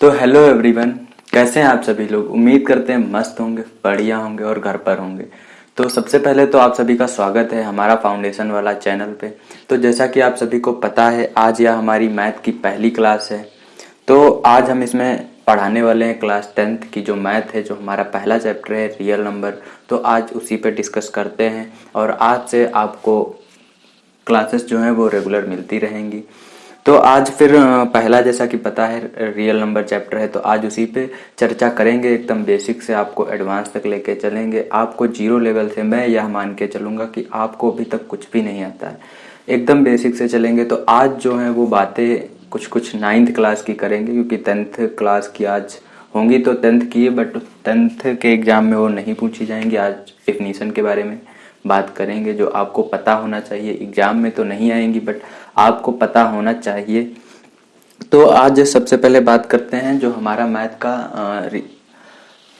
तो hello everyone कैसे हैं आप सभी लोग? उम्मीद करते हैं मस्त होंगे, बढ़िया होंगे और घर पर होंगे। तो सबसे पहले तो आप सभी का स्वागत है हमारा फाउंडेशन वाला चैनल पे। तो जैसा कि आप सभी को पता है, आज यह हमारी मैथ की पहली क्लास है। तो आज हम इसमें पढ़ाने वाले हैं क्लास टेंथ की जो मैथ है, जो हमारा पहला चैप्टर है रियल नंबर तो आज उसी पे डिस्कस करते हैं और आज से आपको क्लासेस जो हैं वो रेगुलर मिलती रहेंगी। तो आज फिर पहला जैसा कि पता है रियल नंबर चैप्टर है तो आज उसी पे चर्चा करेंगे, एकदम बेसिक से आपको एडवांस तक लेके चलेंगे। आपको ज़ीरो लेवल से मैं यह मान के चलूँगा कि आपको अभी तक कुछ भी नहीं आता है। एकदम बेसिक से चलेंगे तो आज जो है वो बातें कुछ कुछ नाइन्थ क्लास की करेंगे, क्योंकि टेंथ क्लास की आज होंगी तो टेंथ की है बट टेंथ के एग्ज़ाम में वो नहीं पूछी जाएँगी आज डेफिनीसन के बारे में। बात करेंगे जो आपको पता होना चाहिए। एग्ज़ाम में तो नहीं आएँगी बट आपको पता होना चाहिए। तो आज सबसे पहले बात करते हैं जो हमारा मैथ का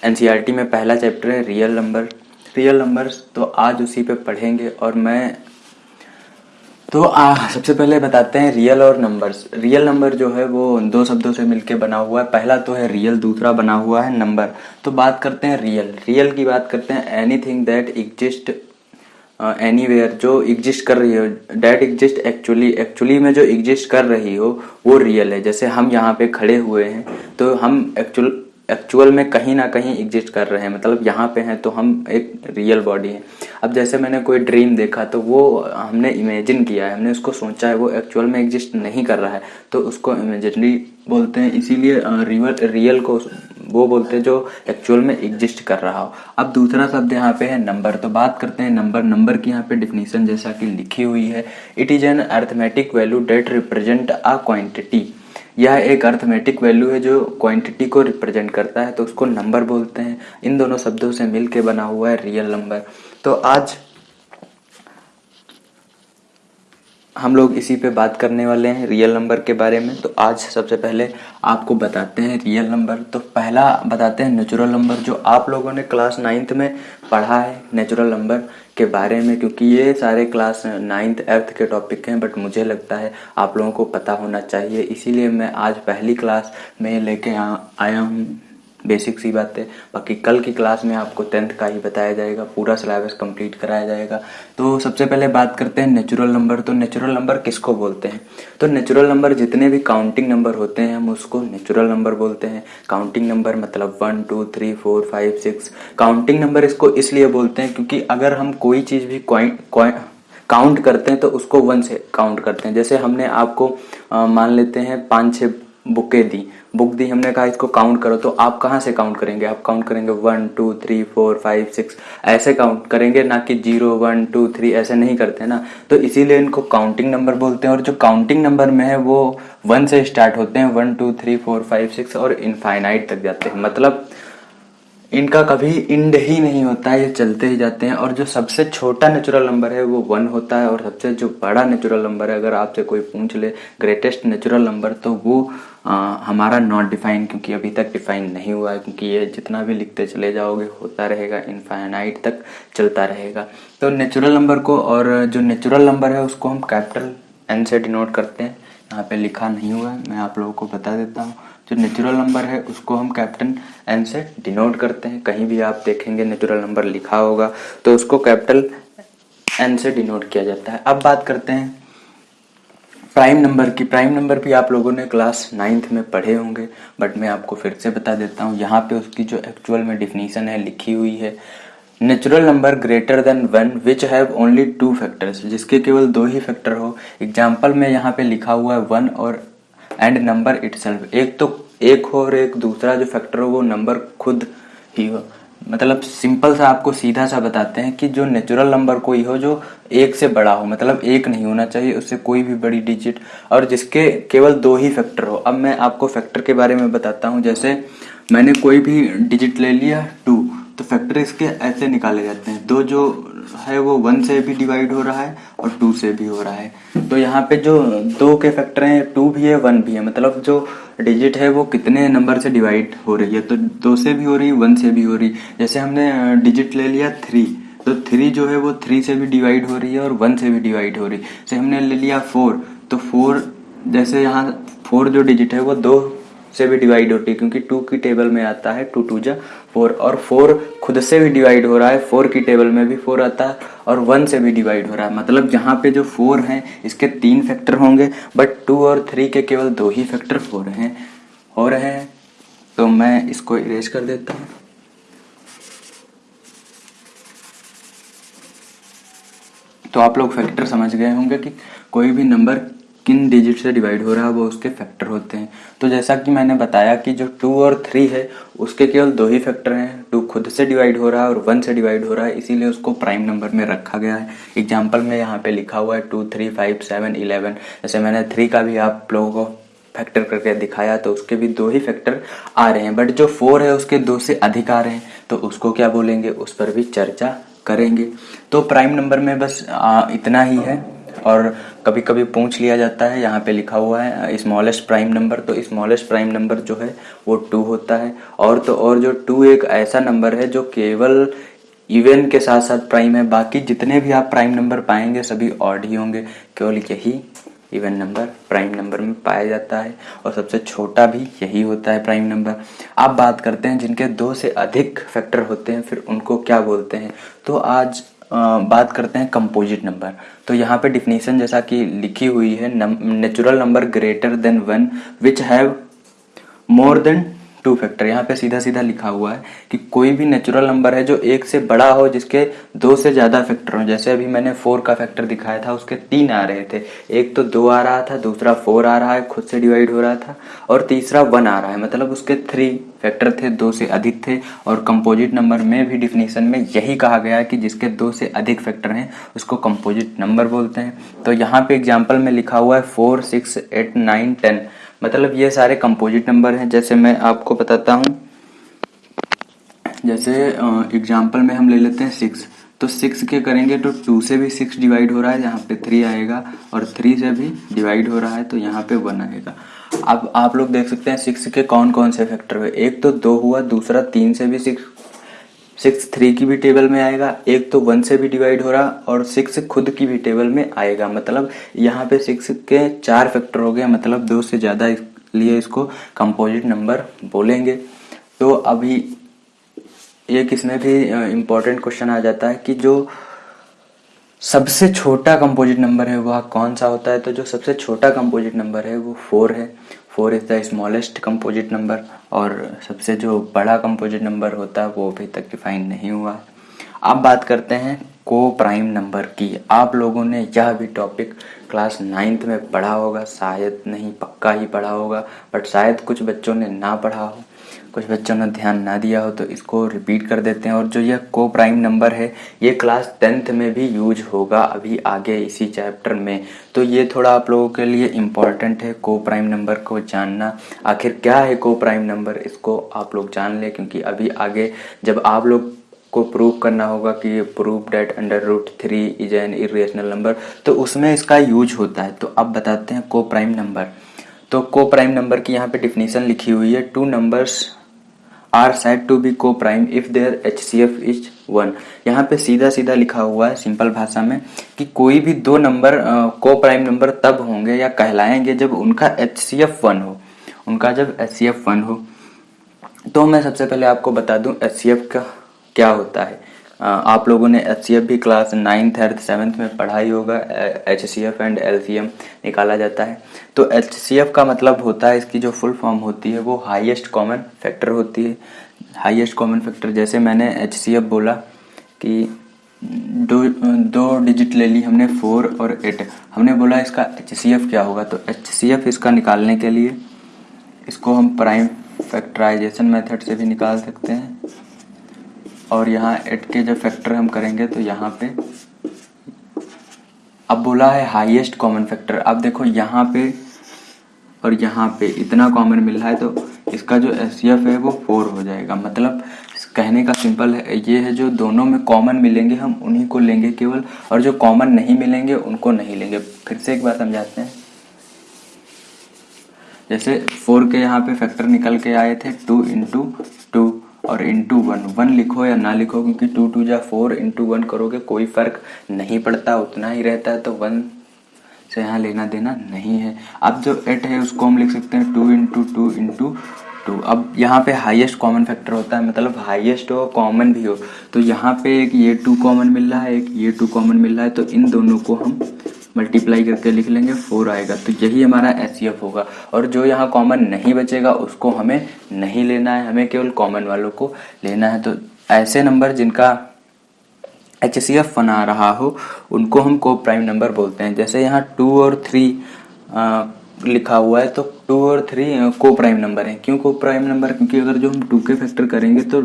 एन में पहला चैप्टर है रियल नंबर। रियल नंबर्स तो आज उसी पे पढ़ेंगे और मैं तो आ, सबसे पहले बताते हैं रियल और नंबर्स। रियल नंबर जो है वो दो शब्दों से मिलके बना हुआ है। पहला तो है रियल दूसरा बना हुआ है नंबर। तो बात करते हैं रियल। रियल की बात करते हैं anything that exist any uh, जो एग्जिस्ट कर रही हो डेट एग्जिस्ट एक्चुअली एक्चुअली में जो एग्जिस्ट कर रही हो वो रियल है। जैसे हम यहाँ पे खड़े हुए हैं तो हम एक्चुअल एक्चुअल में कहीं ना कहीं एग्जिस्ट कर रहे हैं। मतलब यहाँ पे हैं तो हम एक रियल बॉडी हैं। अब जैसे मैंने कोई ड्रीम देखा तो वो हमने इमेजिन किया है। हमने उसको सोचा है वो एक्चुअल में एग्जिस्ट नहीं कर रहा है। तो उसको इमेजिनरी बोलते हैं। इसीलिए रियल रियल को वो बोलते हैं जो एक्चुअल में एग्जिस्ट कर रहा हो। अब दूसरा शब्द यहाँ पे है नंबर तो बात करते हैं नंबर नंबर की यहाँ पे डिफिनीशन जैसा कि लिखी हुई है। It is an arithmetic value that represent a quantity यह एक अर्थमेटिक वैल्यू है जो क्वांटिटी को रिप्रेजेंट करता है। तो उसको नंबर बोलते हैं। इन दोनों शब्दों से मिलके बना हुआ है रियल नंबर तो आज हम लोग इसी पे बात करने वाले हैं रियल नंबर के बारे में। तो आज सबसे पहले आपको बताते हैं रियल नंबर तो पहला बताते हैं नेचुरल नंबर जो आप लोगों ने क्लास नाइन्थ में पढ़ा है नेचुरल नंबर के बारे में, क्योंकि ये सारे क्लास नाइन्थ एर्थ के टॉपिक हैं बट मुझे लगता है आप लोगों को पता होना चाहिए। इसीलिए मैं आज पहली क्लास में लेके आया हूँ। बेसिक सी बात है। बाकी कल की क्लास में आपको टेंथ का ही बताया जाएगा पूरा सिलेबस कंप्लीट कराया जाएगा। तो सबसे पहले बात करते हैं नेचुरल नंबर। तो नेचुरल नंबर किसको बोलते हैं? तो नेचुरल नंबर जितने भी काउंटिंग नंबर होते हैं हम उसको नेचुरल नंबर बोलते हैं। काउंटिंग नंबर मतलब one two three four five six. Counting number इसको इसलिए बोलते हैं क्योंकि अगर हम कोई चीज़ भी काउंट करते हैं तो उसको वन से काउंट करते हैं। जैसे हमने आपको आ, मान लेते हैं पाँच छः बुकें दी। बुक दी, हमने कहा इसको काउंट करो तो आप कहाँ से काउंट करेंगे? आप काउंट करेंगे one two three four five six ऐसे काउंट करेंगे ना कि ज़ीरो वन टू थ्री ऐसे नहीं करते ना। तो इसीलिए इनको काउंटिंग नंबर बोलते हैं, और जो काउंटिंग नंबर में है, वो वन से स्टार्ट होते हैं one two three four five six और इनफाइनाइट तक जाते हैं। मतलब इनका कभी इंड ही नहीं होता है ये चलते ही जाते हैं। और जो सबसे छोटा नेचुरल नंबर है वो वन होता है। और सबसे जो बड़ा नेचुरल नंबर है अगर आपसे कोई पूछ ले ग्रेटेस्ट नेचुरल नंबर तो वो आ, हमारा नॉट डिफाइन क्योंकि अभी तक डिफाइन नहीं हुआ है क्योंकि ये जितना भी लिखते चले जाओगे होता रहेगा इनफाइनाइट तक चलता रहेगा। तो नेचुरल नंबर को और जो नेचुरल नंबर है उसको हम कैपिटल एन से डिनोट करते हैं। यहाँ पे लिखा नहीं हुआ है मैं आप लोगों को बता देता हूँ। जो नेचुरल नंबर है, उसको हम कैपिटल एन से डिनोट करते हैं। कहीं भी आप देखेंगे नेचुरल नंबर लिखा होगा तो उसको कैपिटल एन से डिनोट किया जाता है। अब बात करते हैं प्राइम नंबर की। प्राइम नंबर भी आप लोगों ने क्लास नाइन्थ में पढ़े होंगे बट मैं आपको फिर से बता देता हूँ, यहाँ पे उसकी जो एक्चुअल में डिफिनीशन है, लिखी हुई है। Natural number greater than one which have only two factors जिसके केवल दो ही फैक्टर हो। एग्ज़ाम्पल में यहाँ पे लिखा हुआ है वन और एंड नंबर इटसेल्फ एक तो एक हो और एक दूसरा जो फैक्टर हो, वो नंबर खुद ही हो। मतलब सिंपल सा आपको सीधा सा बताते हैं कि जो नेचुरल नंबर कोई हो, जो एक से बड़ा हो मतलब एक नहीं होना चाहिए, उससे कोई भी बड़ी डिजिट और जिसके केवल दो ही फैक्टर हो। अब मैं आपको फैक्टर के बारे में बताता हूँ। जैसे मैंने कोई भी डिजिट ले लिया टू तो फैक्टर इसके ऐसे निकाले जाते हैं। दो जो है वो वन से भी डिवाइड हो रहा है और टू से भी हो रहा है। तो यहाँ पे जो दो के फैक्टर हैं टू भी है वन भी है। मतलब जो डिजिट है वो कितने नंबर से डिवाइड हो रही है। तो दो से भी हो रही वन से भी हो रही। जैसे हमने डिजिट ले लिया थ्री तो थ्री जो है वो थ्री से भी डिवाइड हो रही है और वन से भी डिवाइड हो रही। है जैसे हमने ले लिया फोर तो फोर जैसे यहाँ फोर जो डिजिट है वो दो से भी डिवाइड होती है, क्योंकि टू की टेबल में आता है टू टू जा फोर और फोर खुद से भी डिवाइड हो रहा है फोर की टेबल में भी फोर आता है, और वन से भी डिवाइड हो रहा है। मतलब जहाँ पे जो फोर हैं, इसके तीन फैक्टर होंगे बट टू और थ्री के केवल दो ही फैक्टर हो रहे हैं। हो रहे हैं तो मैं इसको इरेज कर देता हूँ। तो आप लोग फैक्टर समझ गए होंगे कि कोई भी नंबर किन डिजिट से डिवाइड हो रहा है वो उसके फैक्टर होते हैं। तो जैसा कि मैंने बताया कि जो टू और थ्री है उसके केवल दो ही फैक्टर हैं। टू खुद से डिवाइड हो रहा है और वन से डिवाइड हो रहा है इसीलिए उसको प्राइम नंबर में रखा गया है। एग्ज़ाम्पल में यहाँ पे लिखा हुआ है two three five seven eleven जैसे मैंने थ्री का भी आप लोगों को फैक्टर करके दिखाया तो उसके भी दो ही फैक्टर आ रहे हैं। बट जो फोर है उसके दो से अधिक आ रहे हैं। तो उसको क्या बोलेंगे? उस पर भी चर्चा करेंगे। तो प्राइम नंबर में बस आ, इतना ही है। और कभी कभी पूछ लिया जाता है, यहाँ पे लिखा हुआ है स्मॉलेस्ट प्राइम नंबर तो स्मॉलेस्ट प्राइम नंबर जो है, वो टू होता है। और तो और जो टू एक ऐसा नंबर है, जो केवल इवन के साथ साथ प्राइम है, बाकी जितने भी आप प्राइम नंबर पाएँगे, सभी ऑड ही होंगे। केवल यही इवन नंबर प्राइम नंबर में पाया जाता है, और सबसे छोटा भी यही होता है प्राइम नंबर आप बात करते हैं, जिनके दो से अधिक फैक्टर होते हैं, फिर उनको क्या बोलते हैं? तो आज बात करते हैं कंपोजिट नंबर तो यहाँ पे डिफिनेशन जैसा कि लिखी हुई है natural number greater than one which have more than two factor, यहाँ पे सीधा सीधा लिखा हुआ है कि कोई भी नेचुरल नंबर है जो एक से बड़ा हो, जिसके दो से ज़्यादा फैक्टर हो। जैसे अभी मैंने फोर का फैक्टर दिखाया था, उसके तीन आ रहे थे। एक तो दो आ रहा था, दूसरा फोर आ रहा है, खुद से डिवाइड हो रहा था, और तीसरा वन आ रहा है। मतलब उसके थ्री फैक्टर थे, दो से अधिक थे, और कंपोजिट नंबर में भी डिफिनीशन में यही कहा गया है कि जिसके दो से अधिक फैक्टर हैं, उसको कंपोजिट नंबर बोलते हैं। तो यहाँ पे एग्ज़ाम्पल में लिखा हुआ है four six eight nine ten मतलब ये सारे कंपोजिट नंबर हैं, जैसे मैं आपको बताता हूँ। जैसे एग्ज़ाम्पल में हम ले लेते हैं सिक्स तो सिक्स के करेंगे तो टू से भी सिक्स डिवाइड हो रहा है, यहाँ पे थ्री आएगा और थ्री से भी डिवाइड हो रहा है तो यहाँ पे वन आएगा। अब आप लोग देख सकते हैं सिक्स के कौन कौन से फैक्टर हुए। एक तो दो हुआ, दूसरा तीन से भी सिक्स सिक्स थ्री की भी टेबल में आएगा, एक तो वन से भी डिवाइड हो रहा और सिक्स खुद की भी टेबल में आएगा। मतलब यहाँ पे सिक्स के चार फैक्टर हो गए मतलब दो से ज़्यादा लिए इसको कंपोजिट नंबर बोलेंगे। तो अभी एक इसमें भी इम्पोर्टेंट क्वेश्चन आ जाता है कि जो सबसे छोटा कंपोजिट नंबर है वह कौन सा होता है? तो जो सबसे छोटा कंपोजिट नंबर है वो फोर है। Four is the smallest composite number और सबसे जो बड़ा कंपोजिट नंबर होता है, वो अभी तक डिफाइन नहीं हुआ। है अब बात करते हैं को प्राइम नंबर की। आप लोगों ने यह भी टॉपिक क्लास नाइन्थ में पढ़ा होगा, शायद नहीं, पक्का ही पढ़ा होगा बट शायद कुछ बच्चों ने ना पढ़ा हो। कुछ बच्चों ने ध्यान ना दिया हो तो इसको रिपीट कर देते हैं। और जो यह को प्राइम नंबर है, ये क्लास टेंथ में भी यूज़ होगा अभी आगे इसी चैप्टर में। तो ये थोड़ा आप लोगों के लिए इंपॉर्टेंट है को प्राइम नंबर को जानना। आखिर क्या है को प्राइम नंबर इसको आप लोग जान लें, क्योंकि अभी आगे जब आप लोग को प्रूव करना होगा कि ये prove that under root three is an irrational number तो उसमें इसका यूज़ होता है। तो अब बताते हैं को प्राइम नंबर तो को प्राइम नंबर की यहाँ पे डिफिनीशन लिखी हुई है। Two numbers are said to be coprime if their H C F is one. यहाँ पे सीधा सीधा लिखा हुआ है सिंपल भाषा में कि कोई भी दो नंबर को प्राइम नंबर तब होंगे या कहलाएँगे जब उनका एच सी एफ़ वन हो। उनका जब एच सी एफ़ वन हो। तो मैं सबसे पहले आपको बता दूँ एच सी एफ़ का क्या होता है। आप लोगों ने एचसीएफ भी क्लास नाइन्थ एर्थ सेवन्थ में पढ़ाई होगा H C F and L C M निकाला जाता है। तो एच सी एफ़ का मतलब होता है इसकी जो फुल फॉर्म होती है वो हाईएस्ट कॉमन फैक्टर होती है। हाईएस्ट कॉमन फैक्टर जैसे मैंने एच सी एफ़ बोला कि दो दो डिजिट ले ली हमने फोर और एट हमने बोला इसका एच सी एफ़ क्या होगा? तो एच सी एफ़ इसका निकालने के लिए इसको हम प्राइम फैक्टराइजेशन मेथड से भी निकाल सकते हैं। और यहाँ एट के जब फैक्टर हम करेंगे तो यहाँ पे अब बोला है हाईएस्ट कॉमन फैक्टर अब देखो यहाँ पे और यहाँ पे इतना कॉमन मिल रहा है तो इसका जो एस है वो फोर हो जाएगा। मतलब कहने का सिंपल है, ये है जो दोनों में कॉमन मिलेंगे, हम उन्हीं को लेंगे केवल, और जो कॉमन नहीं मिलेंगे, उनको नहीं लेंगे। फिर से एक बात समझाते हैं। जैसे फोर के यहाँ पे फैक्टर निकल के आए थे टू इंटू टू और इंटू वन वन लिखो या ना लिखो, क्योंकि टू टू या फोर इंटू वन करोगे, कोई फ़र्क नहीं पड़ता, उतना ही रहता है तो वन से यहाँ लेना देना नहीं है। अब जो एट है, उसको हम लिख सकते हैं two into two into two अब यहाँ पे हाईएस्ट कॉमन फैक्टर होता है मतलब हाईएस्ट हो कॉमन भी हो। तो यहाँ पे एक ये टू कॉमन मिल रहा है, एक ये टू कॉमन मिल रहा है तो इन दोनों को हम मल्टीप्लाई करके लिख लेंगे फोर आएगा। तो यही हमारा एस होगा। और जो यहाँ कॉमन नहीं बचेगा, उसको हमें नहीं लेना है। हमें केवल कॉमन वालों को लेना है। तो ऐसे नंबर जिनका एच सी एफ़ बना रहा हो, उनको हम को प्राइम नंबर बोलते हैं। जैसे यहाँ टू और थ्री लिखा हुआ है तो टू और थ्री को प्राइम नंबर है। क्यों को प्राइम नंबर क्योंकि अगर जो हम टू के फैक्टर करेंगे तो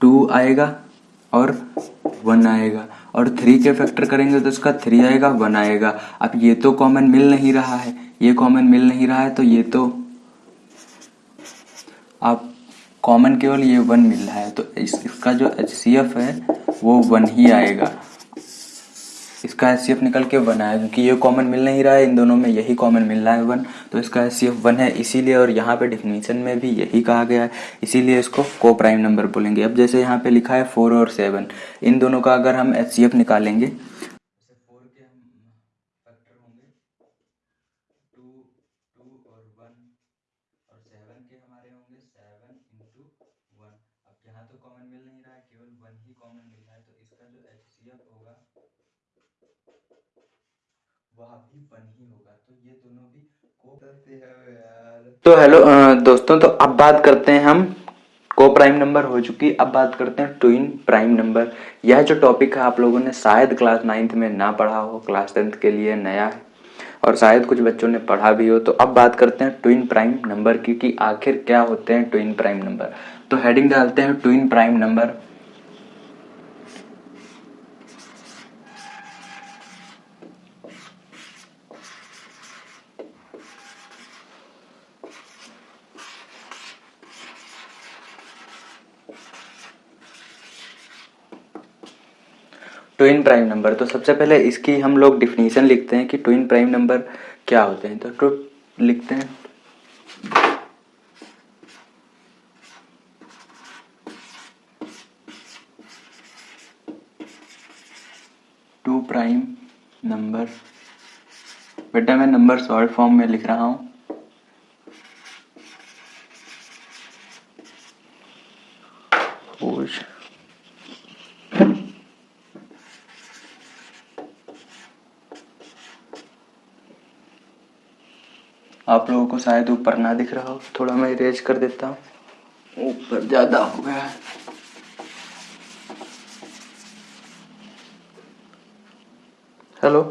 टू आएगा और वन आएगा। और थ्री के फैक्टर करेंगे तो इसका थ्री आएगा वन आएगा। अब ये तो कॉमन मिल नहीं रहा है। ये कॉमन मिल नहीं रहा है तो ये तो आप कॉमन केवल ये वन मिल रहा है। तो इस, इसका जो एचसीएफ है वो वन ही आएगा। इसका एस निकल के वन आया, क्योंकि ये कॉमन मिल नहीं रहा है, इन दोनों में यही कॉमन मिल रहा है वन तो इसका एस वन है इसीलिए, और यहाँ पे डिफिनीशन में भी यही कहा गया है, इसीलिए इसको को प्राइम नंबर बोलेंगे। अब जैसे यहाँ पे लिखा है फोर और सेवन इन दोनों का अगर हम एच निकालेंगे तो हेलो दोस्तों तो अब बात करते हैं हम। को प्राइम नंबर हो चुकी, अब बात करते हैं ट्विन प्राइम नंबर। यह जो टॉपिक है, आप लोगों ने शायद क्लास नाइन्थ में ना पढ़ा हो क्लास टेंथ के लिए नया है, और शायद कुछ बच्चों ने पढ़ा भी हो। तो अब बात करते हैं ट्विन प्राइम नंबर की कि आखिर क्या होते हैं ट्विन प्राइम नंबर? तो हेडिंग डालते हैं twin prime number. Twin prime number तो सबसे पहले इसकी हम लोग डिफिनीशन लिखते हैं कि ट्विन प्राइम नंबर क्या होते हैं। तो टू लिखते हैं। टू प्राइम नंबर बेटा मैं नंबर शॉर्ट फॉर्म में लिख रहा हूँ। आप लोगों को शायद ऊपर ना दिख रहा हो। थोड़ा मैं इरेज कर देता हूँ। ऊपर ज़्यादा हो गया hello?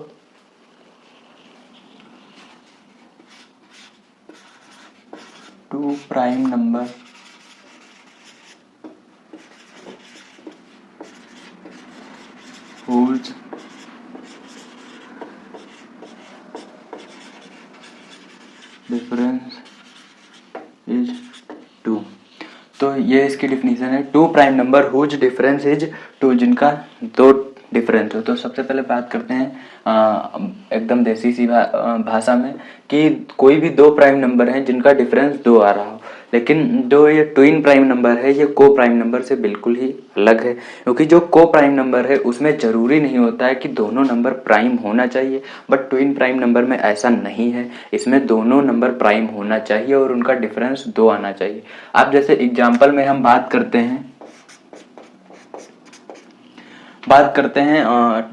Two prime number. Whose difference is two ये इसकी डिफिनीशन है two prime number whose difference is two जिनका दो डिफरेंस हो। तो सबसे पहले बात करते हैं एकदम देसी सी भा, भाषा में कि कोई भी दो प्राइम नंबर हैं जिनका डिफरेंस दो आ रहा लेकिन जो ये ट्विन प्राइम नंबर है, ये को प्राइम नंबर से बिल्कुल ही अलग है। क्योंकि जो को प्राइम नंबर है, उसमें ज़रूरी नहीं होता है कि दोनों नंबर प्राइम होना चाहिए बट ट्विन प्राइम नंबर में ऐसा नहीं है। इसमें दोनों नंबर प्राइम होना चाहिए और उनका डिफरेंस दो आना चाहिए। अब जैसे एग्ज़ाम्पल में हम बात करते हैं, बात करते हैं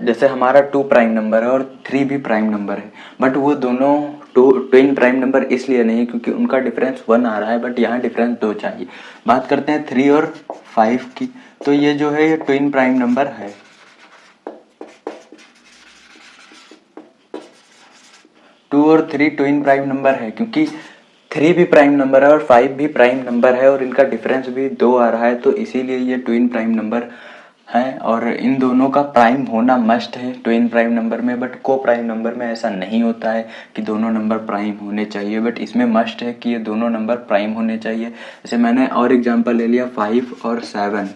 जैसे हमारा टू प्राइम नंबर है और थ्री भी प्राइम नंबर है बट वो दोनों टू ट्विन प्राइम नंबर इसलिए नहीं, क्योंकि उनका डिफरेंस वन आ रहा है बट यहाँ डिफरेंस दो चाहिए। बात करते हैं थ्री और फाइव की। तो ये जो है, ये ट्विन प्राइम नंबर है। टू और थ्री ट्विन प्राइम नंबर है, क्योंकि थ्री भी प्राइम नंबर है और फाइव भी प्राइम नंबर है और इनका डिफरेंस भी दो आ रहा है तो इसीलिए ये ट्विन प्राइम नंबर है और इन दोनों का प्राइम होना मस्ट है ट्विन प्राइम नंबर में बट को प्राइम नंबर में ऐसा नहीं होता है कि दोनों नंबर प्राइम होने चाहिए बट इसमें मस्ट है कि ये दोनों नंबर प्राइम होने चाहिए। जैसे मैंने और एग्जांपल ले लिया फाइव और सेवन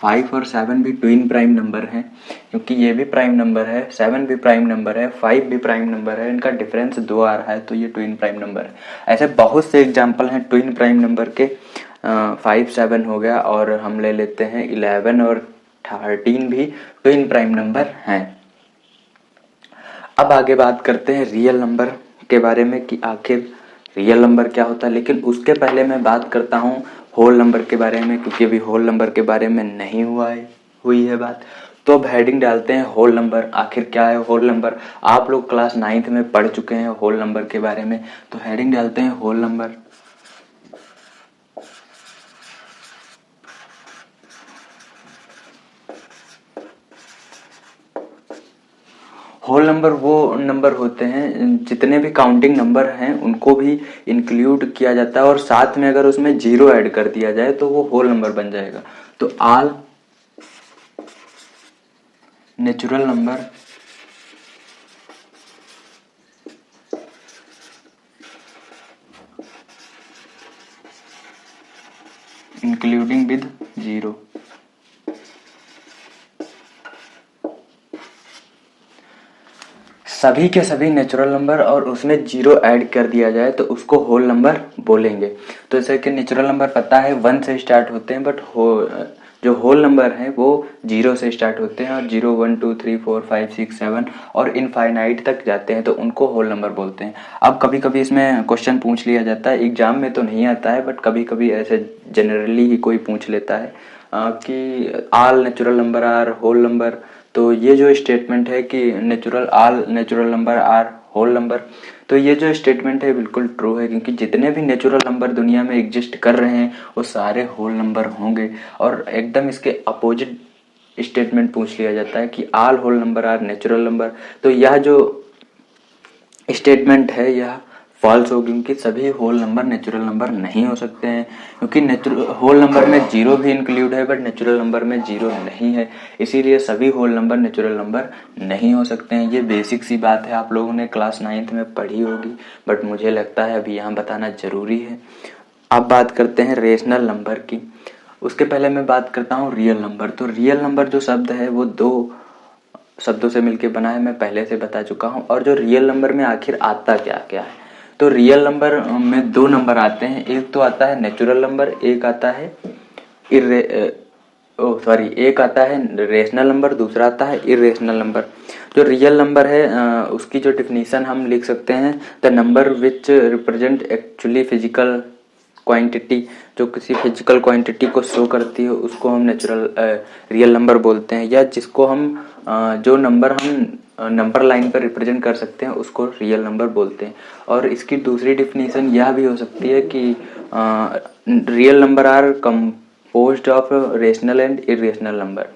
फाइव और सेवन भी ट्विन प्राइम नंबर हैं, क्योंकि ये भी प्राइम नंबर है सेवन भी प्राइम नंबर है फाइव भी प्राइम नंबर है, इनका डिफरेंस दो आ रहा है तो ये ट्विन प्राइम नंबर है। ऐसे बहुत से एग्ज़ाम्पल हैं ट्विन प्राइम नंबर के। फाइव सेवन हो गया और हम ले लेते हैं इलेवन और थर्टीन भी ट्विन प्राइम नंबर हैं। अब आगे बात करते हैं रियल नंबर के बारे में कि आखिर रियल नंबर क्या होता है। लेकिन उसके पहले मैं बात करता हूँ होल नंबर के बारे में, क्योंकि अभी होल नंबर के बारे में नहीं हुआ है, हुई है बात। तो अब हेडिंग डालते हैं होल नंबर आखिर क्या है होल नंबर आप लोग क्लास नाइन्थ में पढ़ चुके हैं होल नंबर के बारे में तो हेडिंग डालते हैं होल नंबर होल नंबर वो नंबर होते हैं, जितने भी काउंटिंग नंबर हैं, उनको भी इंक्लूड किया जाता है और साथ में अगर उसमें ज़ीरो ऐड कर दिया जाए तो वो होल नंबर बन जाएगा। तो all natural number including with zero सभी के सभी नेचुरल नंबर और उसमें ज़ीरो ऐड कर दिया जाए तो उसको होल नंबर बोलेंगे। तो जैसे कि नेचुरल नंबर पता है वन से स्टार्ट होते हैं बट हो जो होल नंबर हैं, वो ज़ीरो से स्टार्ट होते हैं और zero one two three four five six seven और इनफाइनाइट तक जाते हैं तो उनको होल नंबर बोलते हैं। अब कभी कभी इसमें क्वेश्चन पूछ लिया जाता है एग्ज़ाम में तो नहीं आता है बट कभी कभी ऐसे जनरली ही कोई पूछ लेता है कि all natural number are whole number तो ये जो स्टेटमेंट है कि natural all natural number are whole number तो ये जो स्टेटमेंट है बिल्कुल ट्रू है, क्योंकि जितने भी नेचुरल नंबर दुनिया में एग्जिस्ट कर रहे हैं, वो सारे होल नंबर होंगे। और एकदम इसके अपोजिट स्टेटमेंट पूछ लिया जाता है कि all whole number are natural number तो यह जो स्टेटमेंट है, यह फॉल्स होगी क्योंकि सभी होल नंबर नेचुरल नंबर नहीं हो सकते हैं, क्योंकि होल नंबर में ज़ीरो भी इंक्लूड है बट नेचुरल नंबर में ज़ीरो नहीं है, इसीलिए सभी होल नंबर नेचुरल नंबर नहीं हो सकते हैं। ये बेसिक सी बात है, आप लोगों ने क्लास नाइन्थ में पढ़ी होगी बट मुझे लगता है अभी यहाँ बताना ज़रूरी है। अब बात करते हैं रेशनल नंबर की। उसके पहले मैं बात करता हूँ रियल नंबर तो रियल नंबर जो शब्द है, वो दो शब्दों से मिलकर बना है, मैं पहले से बता चुका हूँ। और जो रियल नंबर में आखिर आता क्या क्या है? तो रियल नंबर में दो नंबर आते हैं। एक तो आता है नेचुरल नंबर एक आता है इरे ओ सॉरी एक आता है रेशनल नंबर दूसरा आता है इरेशनल नंबर जो रियल नंबर है उसकी जो डिफिनीशन हम लिख सकते हैं the number which represent actually physical quantity जो किसी फ़िज़िकल क्वांटिटी को शो करती है, उसको हम नेचुरल रियल नंबर बोलते हैं। या जिसको हम जो नंबर हम नंबर लाइन पर रिप्रेजेंट कर सकते हैं, उसको रियल नंबर बोलते हैं। और इसकी दूसरी डिफिनीसन यह भी हो सकती है कि real number are compose of rational and irrational number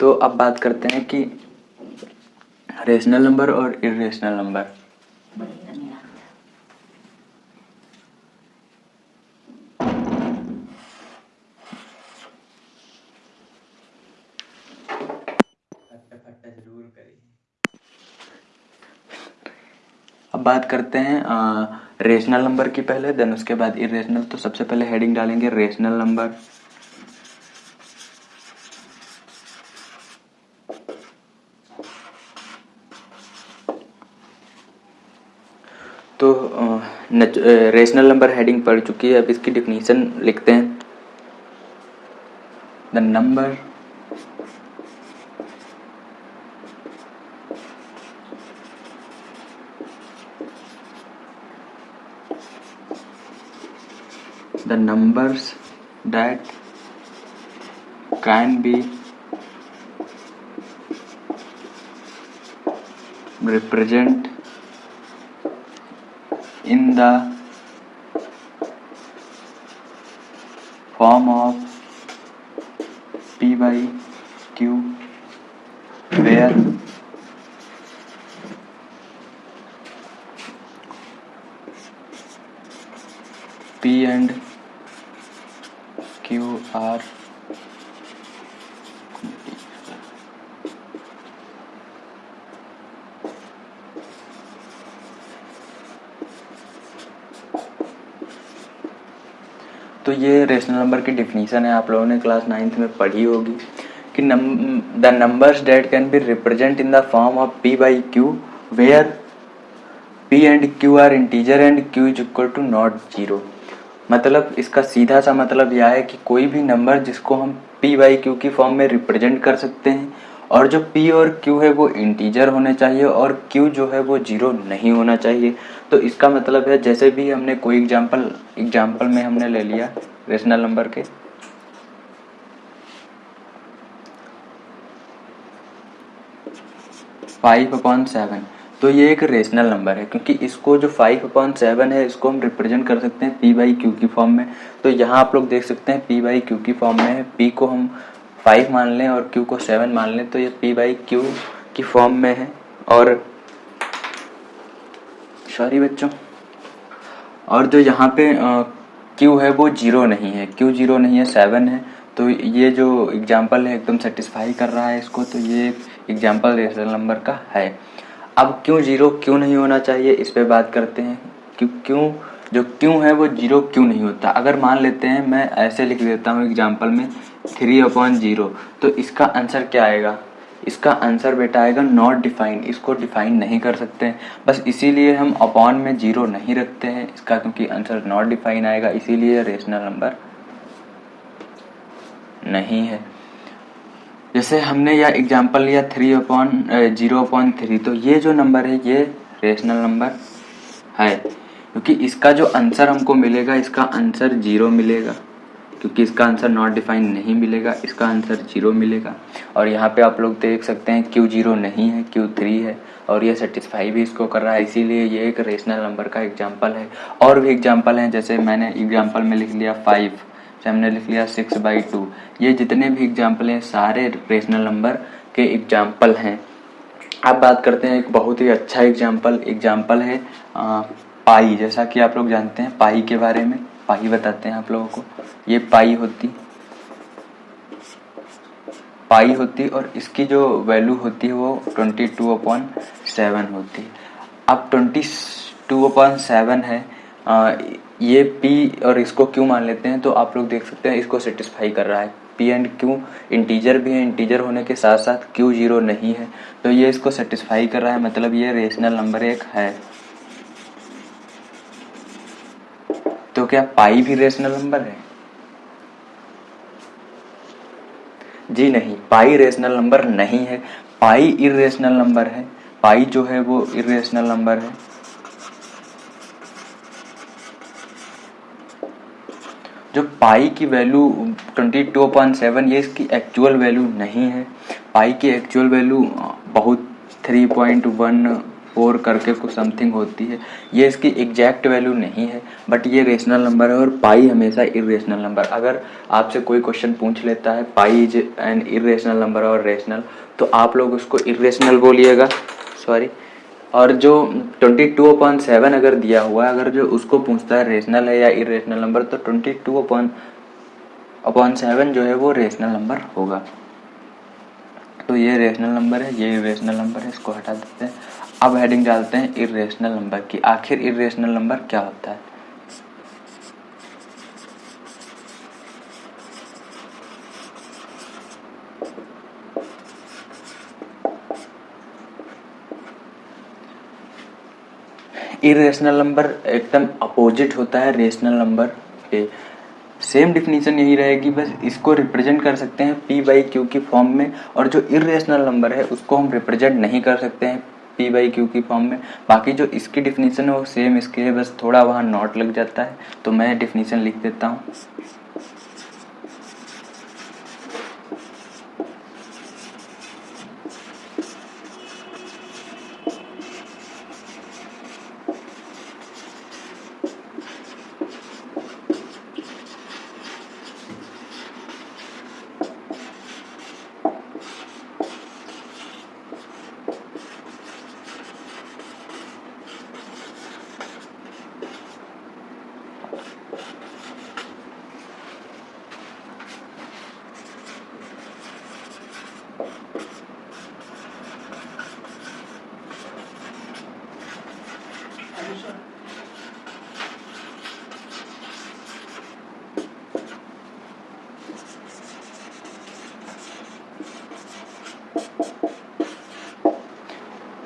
तो अब बात करते हैं कि रेशनल नंबर और इरेशनल नंबर बात करते हैं रेशनल नंबर की पहले देन उसके बाद इरेशनल तो सबसे पहले हेडिंग डालेंगे रेशनल नंबर तो रेशनल नंबर हेडिंग पढ़ चुकी है, अब इसकी डिफिनीशन लिखते हैं. The number the numbers that can be represent in the ये रेशनल नंबर की डिफिनीशन है, आप लोगों ने क्लास नाइन्थ में पढ़ी होगी कि the numbers that can be represent in the form of P by Q where P and Q are integer and Q is equal to not zero मतलब इसका सीधा सा मतलब यह है कि कोई भी नंबर जिसको हम पी वाई क्यू की फॉर्म में रिप्रेजेंट कर सकते हैं, और जो पी और क्यू है वो इंटीजर होने चाहिए, और क्यू जो है वो ज़ीरो नहीं होना चाहिए। तो इसका मतलब है, जैसे भी हमने कोई एग्जांपल एग्जांपल में हमने ले लिया रेशनल नंबर के। फाइव अपॉन सेवन तो ये एक रेशनल नंबर है, क्योंकि इसको जो फाइव अपॉन सेवन है, इसको हम रिप्रेजेंट कर सकते हैं पी बाई क्यू की फॉर्म में। तो यहाँ आप लोग देख सकते हैं पी बाई क्यू की फॉर्म में है। पी को हम फाइव मान लें और क्यू को सेवन मान लें तो ये पी बाई क्यू की फॉर्म में है। और सॉरी बच्चों। और जो यहाँ पे क्यू है वो ज़ीरो नहीं है। क्यू ज़ीरो नहीं है, सेवन है। तो ये जो एग्ज़ाम्पल है, एकदम सेटिस्फाई कर रहा है इसको तो ये एग्ज़ाम्पल रेशनल नंबर का है। अब क्यों ज़ीरो, क्यों नहीं होना चाहिए? इस पर बात करते हैं। क्यों क्यों, जो क्यों है वो ज़ीरो क्यों नहीं होता? अगर मान लेते हैं, मैं ऐसे लिख देता हूँ एग्ज़ाम्पल में, थ्री अपॉन ज़ीरो। तो इसका आंसर क्या आएगा? इसका आंसर बेटा आएगा नॉट डिफाइंड इसको डिफाइन नहीं कर सकते। हैं बस इसीलिए हम अपॉन में ज़ीरो नहीं रखते हैं, इसका क्योंकि आंसर नॉट डिफाइन आएगा, इसीलिए रेशनल नंबर नहीं है। जैसे हमने यह एग्ज़ाम्पल लिया three upon zero upon three तो ये जो नंबर है, ये रेशनल नंबर है। क्योंकि इसका जो आंसर हमको मिलेगा, इसका आंसर ज़ीरो मिलेगा। क्योंकि इसका आंसर नॉट डिफाइन नहीं मिलेगा इसका आंसर ज़ीरो मिलेगा। और यहाँ पे आप लोग देख सकते हैं क्यू ज़ीरो नहीं है क्यू थ्री है और ये सेटिस्फाई भी इसको कर रहा है। इसीलिए ये एक रेशनल नंबर का एग्ज़ाम्पल है। और भी एग्ज़ाम्पल हैं जैसे मैंने एग्ज़ाम्पल में लिख लिया फाइव हमने लिख लिया सिक्स बाई टू ये जितने भी एग्ज़ाम्पल हैं सारे रेशनल नंबर के एग्ज़ाम्पल हैं। अब बात करते हैं एक बहुत ही अच्छा एग्ज़ाम्पल एग्ज़ाम्पल है आ, पाई जैसा कि आप लोग जानते हैं पाई के बारे में। पाई बताते हैं आप लोगों को। ये पाई होती। पाई होती और इसकी जो वैल्यू होती है वो ट्वेंटी टू अपॉन सेवन होती अब ट्वेंटी टू अपॉन सेवन है। आ, ये P और इसको Q मान लेते हैं? तो आप लोग देख सकते हैं इसको सेटिस्फाई कर रहा है। P एंड Q इंटीजर भी है। इंटीजर होने के साथ साथ Q ज़ीरो नहीं है। तो ये इसको सेटिस्फाई कर रहा है। मतलब ये रेशनल नंबर एक है। तो क्या पाई भी रेशनल नंबर है? जी नहीं, पाई रेशनल नंबर नहीं है। पाई इरेशनल नंबर है। पाई जो है वो इरेशनल नंबर है। जो पाई की value twenty two point seven ये इसकी एक्चुअल वैल्यू नहीं है। पाई की एक्चुअल वैल्यू बहुत थ्री पॉइंट वन फोर करके कुछ समथिंग होती है। ये इसकी एग्जैक्ट वैल्यू नहीं है बट ये रेशनल नंबर है और पाई हमेशा इरेशनल नंबर अगर आपसे कोई क्वेश्चन पूछ लेता है pi is an irrational number और रेशनल तो आप लोग उसको इरेशनल बोलिएगा। सॉरी और जो ट्वेंटी टू अपॉन सेवन अगर दिया हुआ है, अगर जो उसको पूछता है रेशनल है या इरेशनल नंबर तो ट्वेंटी अपॉन अपॉन सेवन जो है वो रेशनल नंबर होगा। तो ये रेशनल नंबर है, ये रेशनल नंबर है, इसको हटा देते हैं। अब हेडिंग डालते हैं इरेशनल नंबर की। आखिर इरेशनल नंबर क्या होता है? इरेशनल नंबर एकदम अपोजिट होता है रेशनल नंबर के सेम डिफिनीशन यही रहेगी, बस इसको रिप्रेजेंट कर सकते हैं पी बाई क्यू की फॉर्म में। और जो इरेशनल नंबर है, उसको हम रिप्रेजेंट नहीं कर सकते हैं। पी बाई क्यू की फॉर्म में। बाकी जो इसकी डिफिनीशन है वो सेम इसके है बस थोड़ा वहाँ नॉट लग जाता है। तो मैं डिफिनीशन लिख देता हूँ।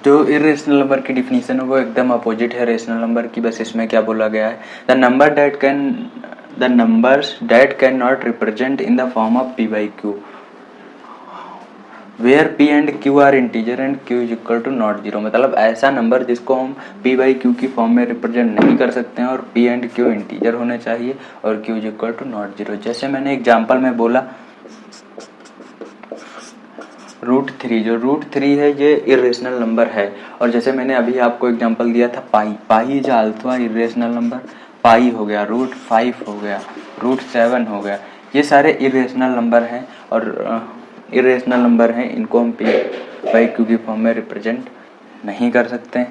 जो इरेशनल नंबर की डिफिनीशन है वो एकदम अपोजिट है रेशनल नंबर की, बस इसमें क्या बोला गया है? The number that can the numbers that can not represent in the form of P by Q where P and Q are integer and Q is equal to not zero मतलब ऐसा number जिसको हम P by Q की form में represent नहीं कर सकते हैं और पी एंड क्यू इंटीजर होने चाहिए और Q is equal to not zero जैसे मैंने एग्ज़ाम्पल में बोला रूट थ्री जो रूट थ्री है, ये इरेशनल नंबर है। और जैसे मैंने अभी आपको एग्जांपल दिया था pi pi is although irrational number pi हो गया रूट फाइव हो गया रूट सेवन हो गया। ये सारे इरेशनल नंबर हैं और इरेशनल नंबर हैं, इनको हम पी बाई क्यू की फॉर्म में रिप्रेजेंट नहीं कर सकते।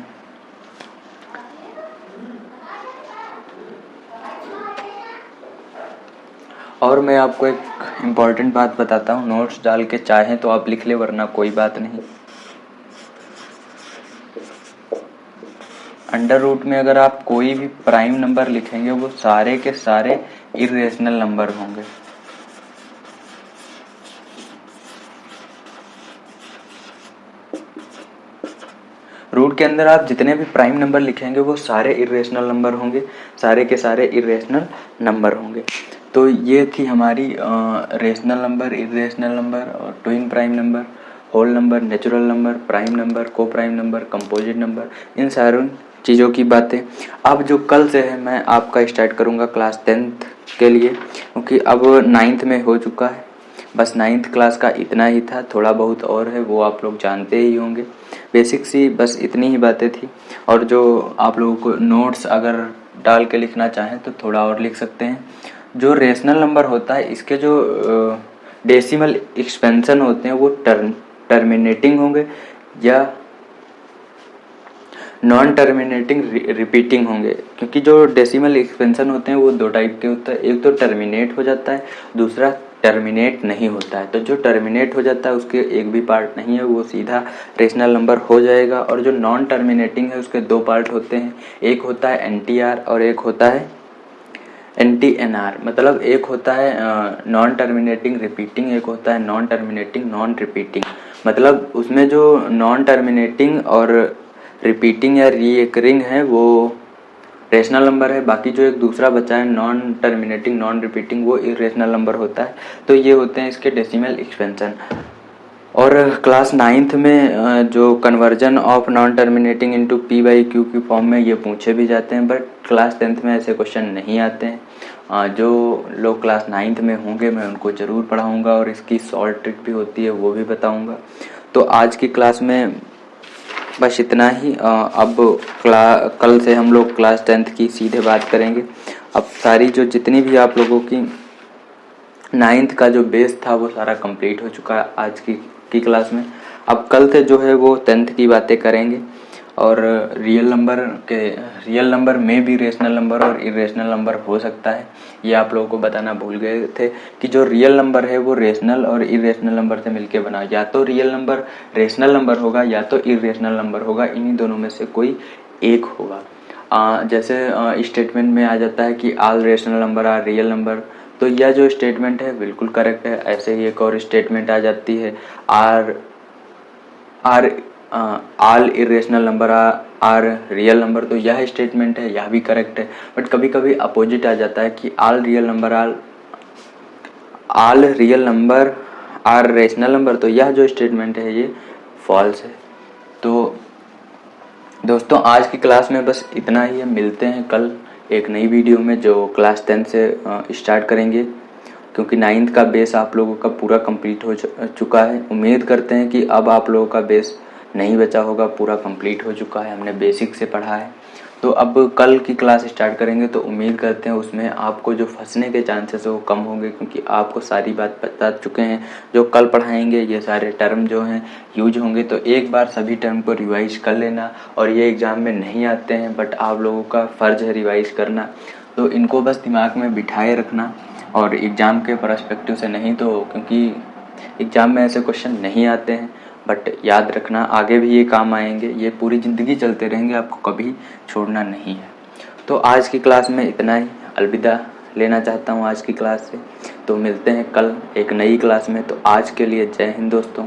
और मैं आपको एक इंपॉर्टेंट बात बताता हूँ। नोट्स डाल के चाहें तो आप लिख ले, वरना कोई बात नहीं। अंडर रूट में अगर आप कोई भी प्राइम नंबर लिखेंगे, वो सारे के सारे इरेशनल नंबर होंगे। रूट के अंदर आप जितने भी प्राइम नंबर लिखेंगे, वो सारे इरेशनल नंबर होंगे, सारे के सारे इरेशनल नंबर होंगे। तो ये थी हमारी रेशनल नंबर इरेशनल नंबर और twin prime number whole number natural number prime number को प्राइम नंबर कंपोजिट नंबर इन सारों चीज़ों की बातें। अब जो कल से है, मैं आपका स्टार्ट करूँगा क्लास टेंथ के लिए, क्योंकि अब नाइन्थ में हो चुका है। बस नाइन्थ क्लास का इतना ही था, थोड़ा बहुत और है, वो आप लोग जानते ही होंगे। बेसिक सी बस इतनी ही बातें थी। और जो आप लोगों को नोट्स अगर डाल के लिखना चाहें तो थोड़ा और लिख सकते हैं। जो रेशनल नंबर होता है, इसके जो डेसिमल एक्सपेंशन होते हैं, वो टर्म टर्मिनेटिंग होंगे या नॉन टर्मिनेटिंग रिपीटिंग होंगे। क्योंकि जो डेसिमल एक्सपेंशन होते हैं, वो दो टाइप के होते हैं। एक तो टर्मिनेट हो जाता है, दूसरा टर्मिनेट नहीं होता है। तो जो टर्मिनेट हो जाता है, उसके एक भी पार्ट नहीं है, वो सीधा रेशनल नंबर हो जाएगा। और जो नॉन टर्मिनेटिंग है, उसके दो पार्ट होते हैं। एक होता है एन और एक होता है एन टी एन आर मतलब एक होता है नॉन टर्मिनेटिंग रिपीटिंग एक होता है नॉन टर्मिनेटिंग नॉन रिपीटिंग मतलब उसमें जो नॉन टर्मिनेटिंग और रिपीटिंग या रीकरिंग है, वो रेशनल नंबर है, बाकी जो एक दूसरा बचा है नॉन टर्मिनेटिंग नॉन रिपीटिंग वो इरेशनल नंबर होता है। तो ये होते हैं इसके डेसिमल एक्सपेंशन और क्लास नाइन्थ में जो conversion of non terminating into P by Q की फॉर्म में ये पूछे भी जाते हैं बट क्लास टेंथ में ऐसे क्वेश्चन नहीं आते हैं। जो लोग क्लास नाइन्थ में होंगे, मैं उनको ज़रूर पढ़ाऊँगा और इसकी सॉल्ट ट्रिक भी होती है, वो भी बताऊँगा। तो आज की क्लास में बस इतना ही। अब क्ला, कल से हम लोग क्लास टेंथ की सीधे बात करेंगे। अब सारी जो जितनी भी आप लोगों की नाइन्थ का जो बेस था, वो सारा कंप्लीट हो चुका है आज की की क्लास में। अब कल से जो है वो टेंथ की बातें करेंगे और रियल नंबर के रियल नंबर में भी रेशनल नंबर और इरेशनल नंबर हो सकता है। ये आप लोगों को बताना भूल गए थे कि जो रियल नंबर है वो रेशनल और इरेशनल नंबर से मिलके बना। या तो रियल नंबर रेशनल नंबर होगा या तो इरेशनल नंबर होगा। इन्हीं दोनों में से कोई एक होगा। आ, जैसे स्टेटमेंट में आ जाता है कि all rational number are real number तो यह जो स्टेटमेंट है, बिल्कुल करेक्ट है। ऐसे ही एक और स्टेटमेंट आ जाती है। Are are all irrational number are real number तो यह स्टेटमेंट है, यह भी करेक्ट है। बट कभी कभी अपोजिट आ जाता है कि all real number all all real number are rational number तो यह जो स्टेटमेंट है, ये फॉल्स है। तो दोस्तों, आज की क्लास में बस इतना ही है। मिलते हैं कल। एक नई वीडियो में जो क्लास टेंथ से स्टार्ट करेंगे। क्योंकि नाइन्थ का बेस आप लोगों का पूरा कंप्लीट हो चुका है। उम्मीद करते हैं कि अब आप लोगों का बेस नहीं बचा होगा, पूरा कंप्लीट हो चुका है। हमने बेसिक से पढ़ा है। तो अब कल की क्लास स्टार्ट करेंगे तो उम्मीद करते हैं उसमें आपको जो फंसने के चांसेस है वो कम होंगे, क्योंकि आपको सारी बात बता चुके हैं। जो कल पढ़ाएँगे, ये सारे टर्म जो हैं यूज़ होंगे। तो एक बार सभी टर्म को रिवाइज कर लेना, और ये एग्ज़ाम में नहीं आते हैं बट आप लोगों का फ़र्ज़ है रिवाइज करना। तो इनको बस दिमाग में बिठाए रखना, और एग्ज़ाम के परस्पेक्टिव से नहीं तो क्योंकि एग्ज़ाम में ऐसे क्वेश्चन नहीं आते हैं। बट याद रखना, आगे भी ये काम आएँगे, ये पूरी ज़िंदगी चलते रहेंगे, आपको कभी छोड़ना नहीं है। तो आज की क्लास में इतना ही। अलविदा लेना चाहता हूँ आज की क्लास से। तो मिलते हैं कल एक नई क्लास में। तो आज के लिए जय हिंद दोस्तों।